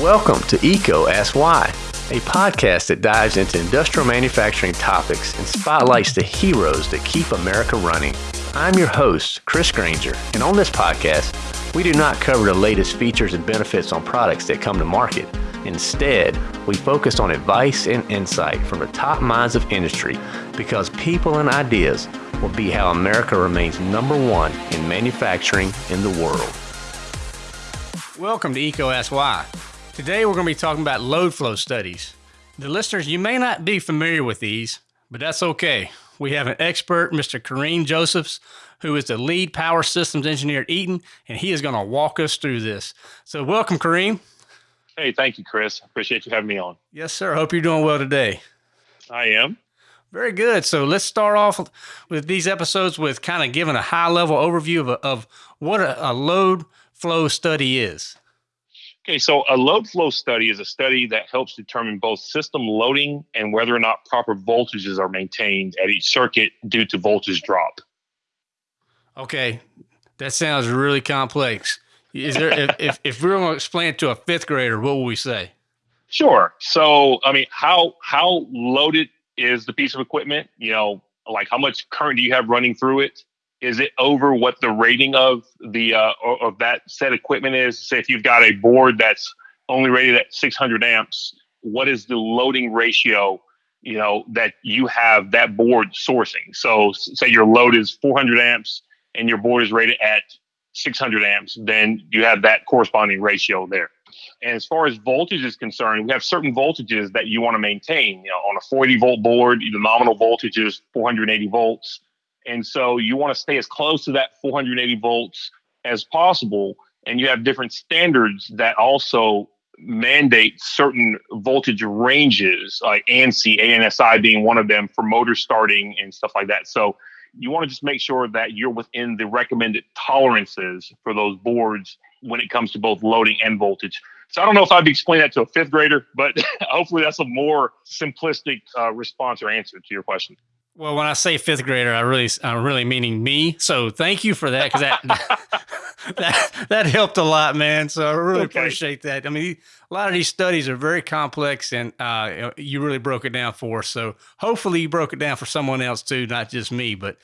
Welcome to EECO Ask Why, a podcast that dives into industrial manufacturing topics and spotlights the heroes that keep America running. I'm your host, Chris Granger, and on this podcast, we do not cover the latest features and benefits on products that come to market. Instead, we focus on advice and insight from the top minds of industry because people and ideas will be how America remains number one in manufacturing in the world. Welcome to Why. Today we're going to be talking about load flow studies. The listeners, you may not be familiar with these, but that's okay. We have an expert, Mr. Kareem Josephs, who is the lead power systems engineer at Eaton, and he is going to walk us through this. So, welcome, Kareem. Hey, thank you, Chris. Appreciate you having me on. Yes, sir. Hope you're doing well today. I am. Very good. So let's start off with these episodes with kind of giving a high level overview of, of what a, a load flow study is. Okay, so a load flow study is a study that helps determine both system loading and whether or not proper voltages are maintained at each circuit due to voltage drop. Okay, that sounds really complex. Is there if, if, if we were going to explain it to a fifth grader, what would we say? Sure. So, I mean, how how loaded is the piece of equipment? You know, like how much current do you have running through it? Is it over what the rating of the uh, of that set equipment is? Say if you've got a board that's only rated at 600 amps, what is the loading ratio? You know that you have that board sourcing. So, say your load is 400 amps and your board is rated at 600 amps, then you have that corresponding ratio there. And as far as voltage is concerned, we have certain voltages that you want to maintain. You know, on a 40 volt board, the nominal voltage is 480 volts. And so you want to stay as close to that 480 volts as possible. And you have different standards that also mandate certain voltage ranges, like ANSI, ANSI being one of them for motor starting and stuff like that. So you want to just make sure that you're within the recommended tolerances for those boards when it comes to both loading and voltage. So I don't know if I'd explain that to a fifth grader, but hopefully that's a more simplistic uh, response or answer to your question. Well, when I say fifth grader, I really, I'm really meaning me. So thank you for that because that, that that helped a lot, man. So I really okay. appreciate that. I mean, a lot of these studies are very complex, and uh, you really broke it down for us. So hopefully, you broke it down for someone else too, not just me. But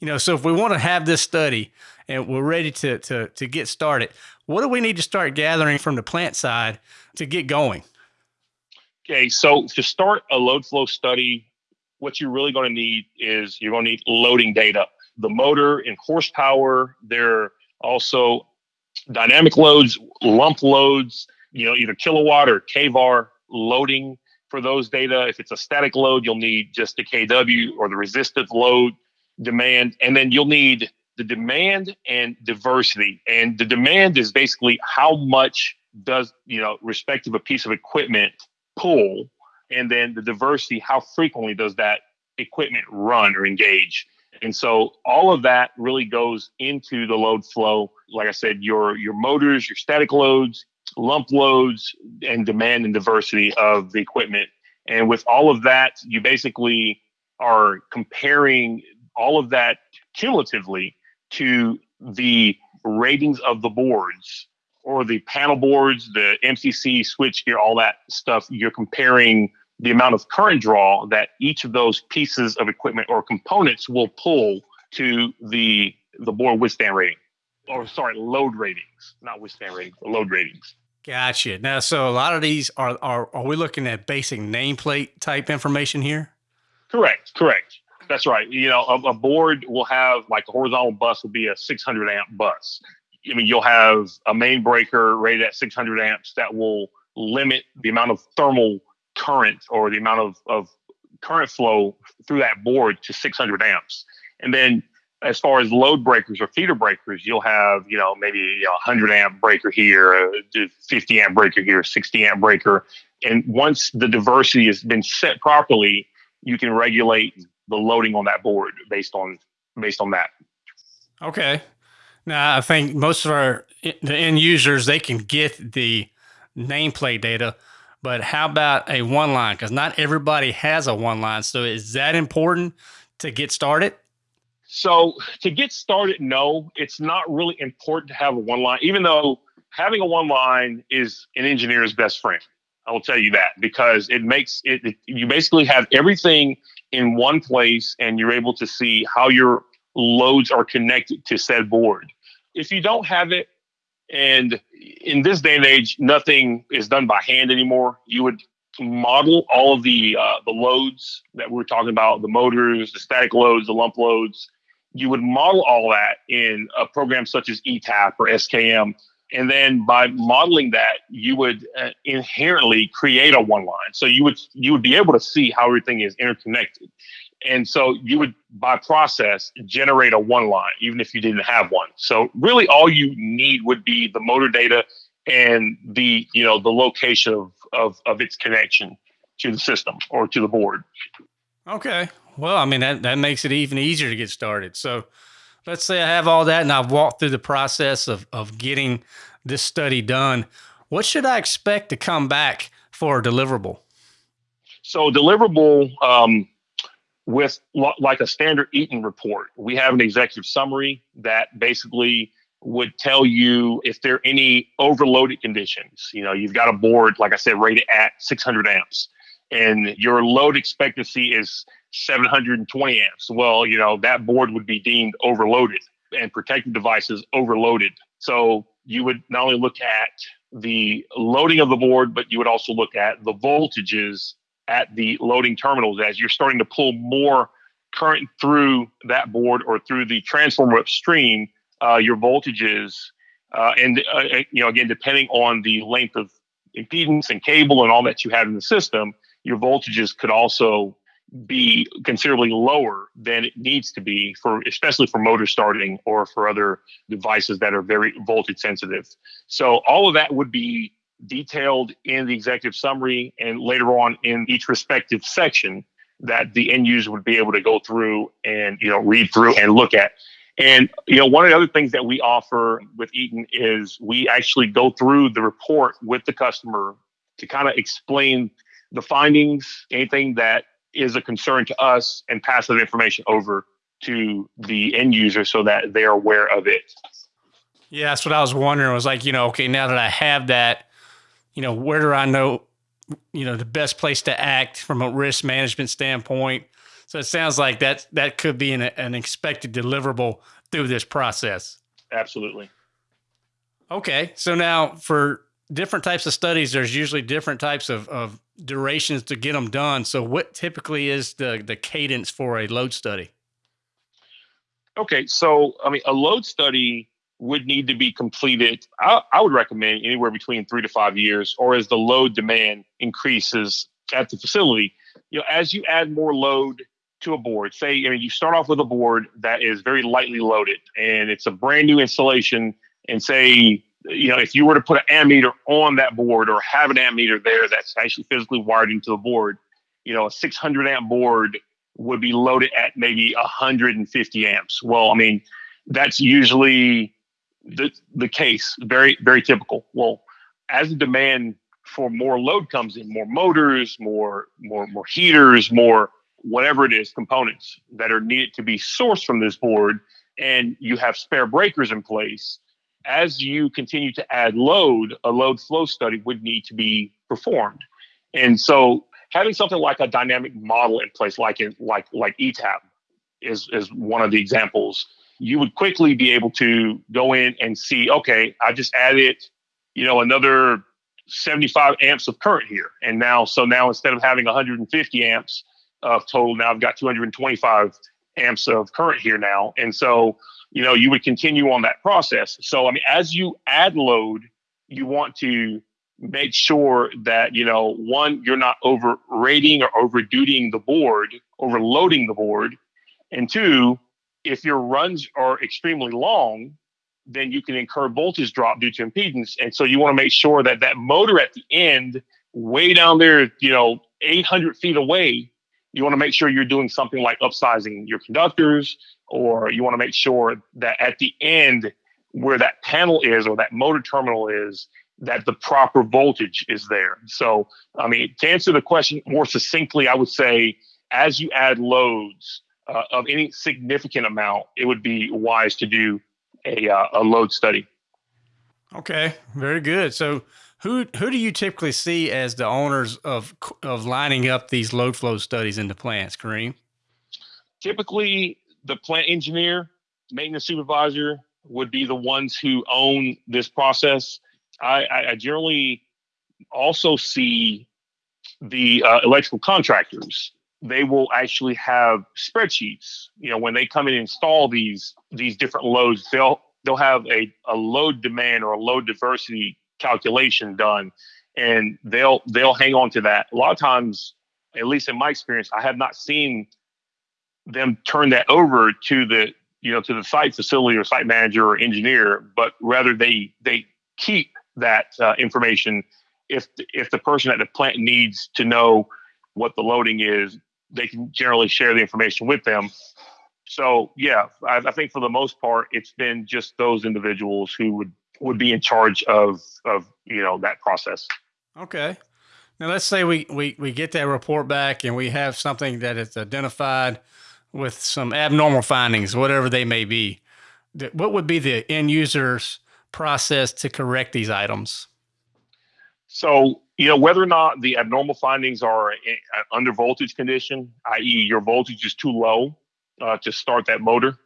you know, so if we want to have this study and we're ready to to to get started, what do we need to start gathering from the plant side to get going? Okay, so to start a load flow study, what you're really going to need is you're going to need loading data. The motor and horsepower, they're also dynamic loads, lump loads, you know, either kilowatt or kVAR loading for those data. If it's a static load, you'll need just the kW or the resistive load demand. And then you'll need the demand and diversity. And the demand is basically how much does, you know, respective a piece of equipment pull. And then the diversity, how frequently does that equipment run or engage? And so all of that really goes into the load flow. Like I said, your your motors, your static loads, lump loads, and demand and diversity of the equipment. And with all of that, you basically are comparing all of that cumulatively to the ratings of the boards or the panel boards, the MCC switchgear, all that stuff. You're comparing the amount of current draw that each of those pieces of equipment or components will pull to the the board withstand rating. Or sorry, load ratings, not withstand ratings, load ratings. Gotcha. Now, so a lot of these are are are we looking at basic nameplate type information here? Correct. Correct. That's right. You know, a, a, board will have like a horizontal bus will be a 600 amp bus. I mean, you'll have a main breaker rated at 600 amps that will limit the amount of thermal current or the amount of, of current flow through that board to 600 amps. And then as far as load breakers or feeder breakers, you'll have, you know, maybe you know, 100 amp breaker here, a 50 amp breaker here, 60 amp breaker. And once the diversity has been set properly, you can regulate the loading on that board based on based on that. Okay. Now I think most of our the end users they can get the nameplate data, but how about a one line? Because not everybody has a one line. So is that important to get started? So to get started, no, it's not really important to have a one line, even though having a one line is an engineer's best friend. I will tell you that because it makes it, it, you basically have everything in one place and you're able to see how your loads are connected to said board. If you don't have it, and in this day and age, nothing is done by hand anymore. You would model all of the uh, the loads that we're talking about, the motors, the static loads, the lump loads. You would model all that in a program such as ETAP or SKM and then by modeling that you would uh, inherently create a one line so you would you would be able to see how everything is interconnected and so you would by process generate a one line even if you didn't have one so really all you need would be the motor data and the you know the location of of, of its connection to the system or to the board okay well i mean that, that makes it even easier to get started so let's say I have all that and I've walked through the process of, of getting this study done. What should I expect to come back for a deliverable? So, deliverable um, with lo- like a standard Eaton report, we have an executive summary that basically would tell you if there are any overloaded conditions. You know, you've got a board, like I said, rated at 600 amps, and your load expectancy is 720 amps. Well, you know, that board would be deemed overloaded and protective devices overloaded. So you would not only look at the loading of the board, but you would also look at the voltages at the loading terminals as you're starting to pull more current through that board or through the transformer upstream, uh, your voltages, uh, and uh, you know again depending on the length of impedance and cable and all that you have in the system, your voltages could also be considerably lower than it needs to be for especially for motor starting or for other devices that are very voltage sensitive. So all of that would be detailed in the executive summary and later on in each respective section that the end user would be able to go through and you know read through and look at. And you know one of the other things that we offer with Eaton is we actually go through the report with the customer to kind of explain the findings, anything that is a concern to us and pass that information over to the end user so that they're aware of it. Yeah, that's what I was wondering. Was like, you know, okay, now that I have that, you know, where do I know, you know, the best place to act from a risk management standpoint? So it sounds like that that could be an, an expected deliverable through this process. Absolutely. Okay, so now for different types of studies, there's usually different types of, of durations to get them done. So, what typically is the the cadence for a load study? Okay, so I mean, a load study would need to be completed. I, I would recommend anywhere between three to five years, or as the load demand increases at the facility. You know, as you add more load to a board, say, I mean, you start off with a board that is very lightly loaded, and it's a brand new installation, and say you know, if you were to put an ammeter on that board or have an ammeter there that's actually physically wired into the board, you know, a 600 amp board would be loaded at maybe 150 amps. Well, I mean, that's usually the the case. Very very typical. Well, as the demand for more load comes in, more motors, more more more heaters, more whatever it is, components that are needed to be sourced from this board, and you have spare breakers in place as you continue to add load, a load flow study would need to be performed. And so having something like a dynamic model in place, like in like like ETAP is is one of the examples, you would quickly be able to go in and see, okay, I just added, you know, another 75 amps of current here. And now, so now instead of having 150 amps of total, now I've got 225 amps of current here now. And so you know, you would continue on that process. So, I mean, as you add load, you want to make sure that, you know, one, you're not overrating or overdutying the board, overloading the board. And two, if your runs are extremely long, then you can incur voltage drop due to impedance. And so you want to make sure that that motor at the end, way down there, you know, 800 feet away, you want to make sure you're doing something like upsizing your conductors, or you want to make sure that at the end where that panel is or that motor terminal is, that the proper voltage is there. So, I mean, to answer the question more succinctly, I would say as you add loads uh, of any significant amount, it would be wise to do a, uh, a load study. Okay, very good. So, who who do you typically see as the owners of of lining up these load flow studies into plants, Kareem? Typically, the plant engineer, maintenance supervisor would be the ones who own this process. I, I generally also see the uh, electrical contractors. They will actually have spreadsheets. You know, when they come and install these these different loads, they'll they'll have a, a load demand or a load diversity calculation done, and they'll they'll hang on to that. A lot of times, at least in my experience, I have not seen them turn that over to the you know to the site facility or site manager or engineer, but rather they they keep that uh, information if if the person at the plant needs to know what the loading is, they can generally share the information with them. So yeah, I, I, think for the most part, it's been just those individuals who would would be in charge of of you know that process. Okay. Now let's say we we we get that report back and we have something that is identified with some abnormal findings, whatever they may be. What would be the end user's process to correct these items? So, you know, whether or not the abnormal findings are an under voltage condition, i.e., your voltage is too low uh, to start that motor,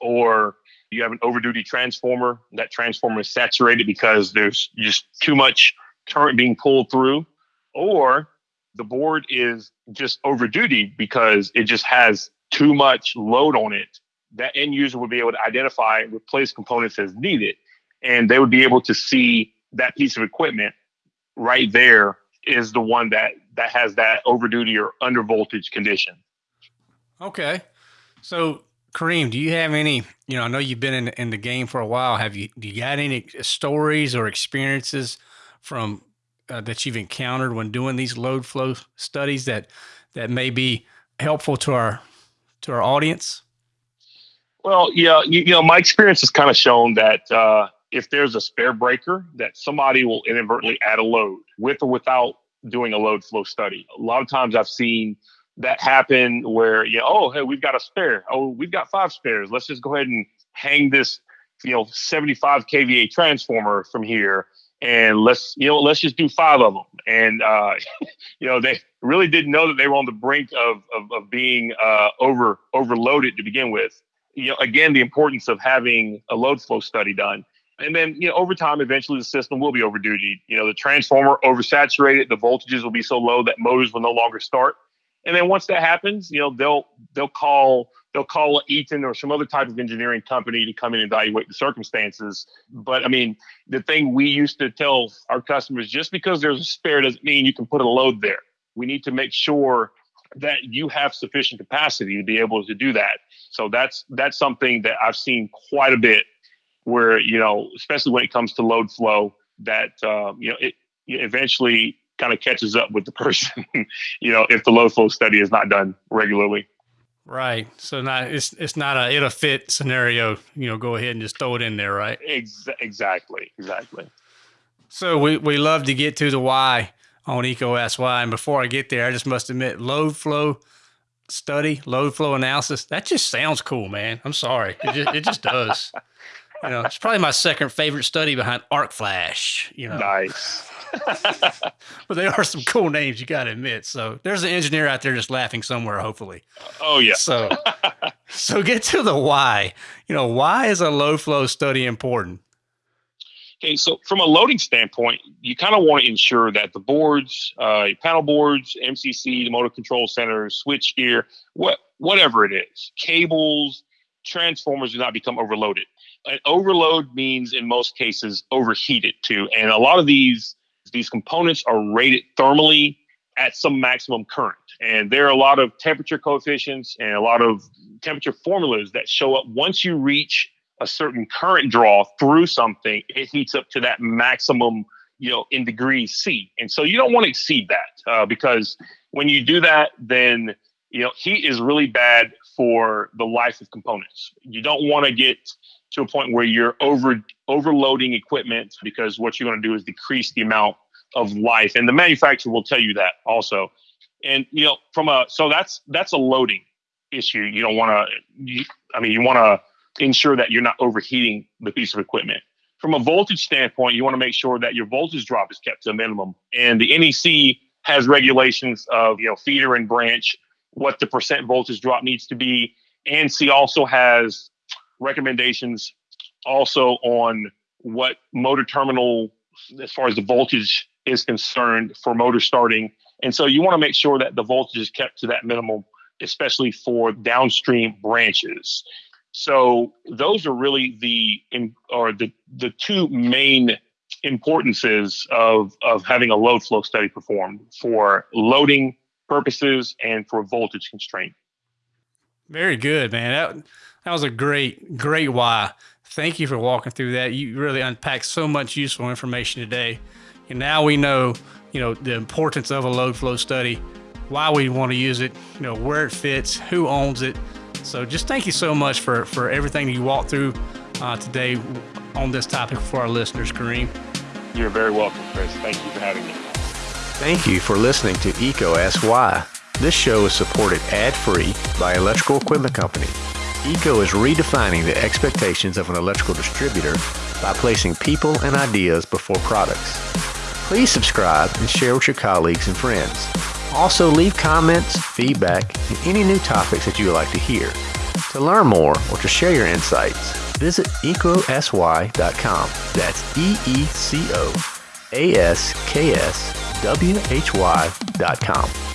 or you have an overduty transformer, that transformer is saturated because there's just too much current being pulled through, or the board is just overduty because it just has too much load on it, that end user would be able to identify replace components as needed. And they would be able to see that piece of equipment right there is the one that that has that overduty or under voltage condition. Okay. So Kareem, do you have any, you know, I know you've been in, in the game for a while. Have you, do you got any stories or experiences from uh, that you've encountered when doing these load flow studies that, that may be helpful to our, to our audience? Well, yeah, you, you know, my experience has kind of shown that, uh, if there's a spare breaker that somebody will inadvertently add a load with or without doing a load flow study. A lot of times I've seen that happen where, you know, oh, hey, we've got a spare. Oh, we've got five spares. Let's just go ahead and hang this, you know, 75 kVA transformer from here and let's, you know, let's just do five of them. And, uh, you know, they really didn't know that they were on the brink of, of, of being uh, over overloaded to begin with. You know, again, the importance of having a load flow study done and then, you know, over time, eventually the system will be overduty. You know, the transformer oversaturated, the voltages will be so low that motors will no longer start. And then once that happens, you know, they'll they'll call they'll call Eaton or some other type of engineering company to come in and evaluate the circumstances. But I mean, the thing we used to tell our customers just because there's a spare doesn't mean you can put a load there. We need to make sure that you have sufficient capacity to be able to do that. So that's that's something that I've seen quite a bit where you know, especially when it comes to load flow, that uh, you know it eventually kind of catches up with the person. you know, if the load flow study is not done regularly. Right. So not it's it's not a it'll fit scenario. You know, go ahead and just throw it in there, right? Ex- exactly. Exactly. So we we love to get to the why on EECO Why, and before I get there, I just must admit, load flow study, load flow analysis, that just sounds cool, man. I'm sorry, it just, it just does. you know, it's probably my second favorite study behind Arc Flash. You know, nice. but they are some cool names, you got to admit. So there's an engineer out there just laughing somewhere, hopefully. Oh yeah. So, so get to the why. You know, why is a load flow study important? Okay, so from a loading standpoint, you kind of want to ensure that the boards, uh, panel boards, MCC, the motor control center, switch gear, what whatever it is, cables, transformers do not become overloaded an overload means in most cases overheated too. And a lot of these these components are rated thermally at some maximum current. And there are a lot of temperature coefficients and a lot of temperature formulas that show up once you reach a certain current draw through something, it heats up to that maximum, you know, in degrees C. And so you don't want to exceed that uh, because when you do that, then you know heat is really bad for the life of components. You don't want to get to a point where you're over overloading equipment because what you're going to do is decrease the amount of life and the manufacturer will tell you that also and you know from a so that's that's a loading issue you don't want to i mean you want to ensure that you're not overheating the piece of equipment from a voltage standpoint, you want to make sure that your voltage drop is kept to a minimum. And the NEC has regulations of you know feeder and branch, what the percent voltage drop needs to be. And ANSI also has recommendations also on what motor terminal, as far as the voltage is concerned, for motor starting. And so you want to make sure that the voltage is kept to that minimum, especially for downstream branches. So those are really the or the the two main importances of of having a load flow study performed for loading purposes and for voltage constraint. Very good, man. That that was a great great why. Thank you for walking through that. You really unpacked so much useful information today. And now we know, you know, the importance of a load flow study, why we want to use it, you know, where it fits, who owns it, so just thank you so much for, for everything you walked through uh, today on this topic for our listeners, Kareem. You're very welcome, Chris. Thank you for having me. Thank you for listening to EECO Ask Why. This show is supported ad-free by Electrical Equipment Company. EECO is redefining the expectations of an electrical distributor by placing people and ideas before products. Please subscribe and share with your colleagues and friends. Also, leave comments, feedback, and any new topics that you would like to hear. To learn more or to share your insights, visit eecoaskwhy.com. That's E E C